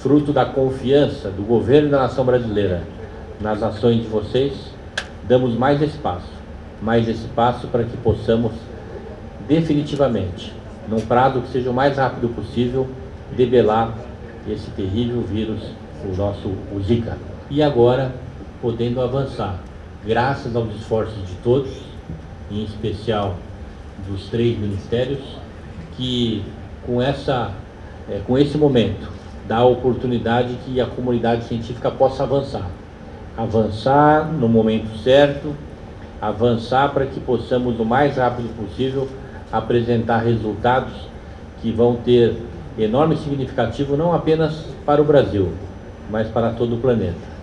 fruto da confiança do governo da nação brasileira nas ações de vocês, damos mais espaço, mais espaço para que possamos definitivamente, num prazo que seja o mais rápido possível, debelar esse terrível vírus, o nosso o Zika. E agora, podendo avançar, graças aos esforços de todos, em especial dos três ministérios, que com, essa, é, com esse momento a oportunidade que a comunidade científica possa avançar. Avançar no momento certo, avançar para que possamos, o mais rápido possível, apresentar resultados que vão ter enorme significativo não apenas para o Brasil, mas para todo o planeta.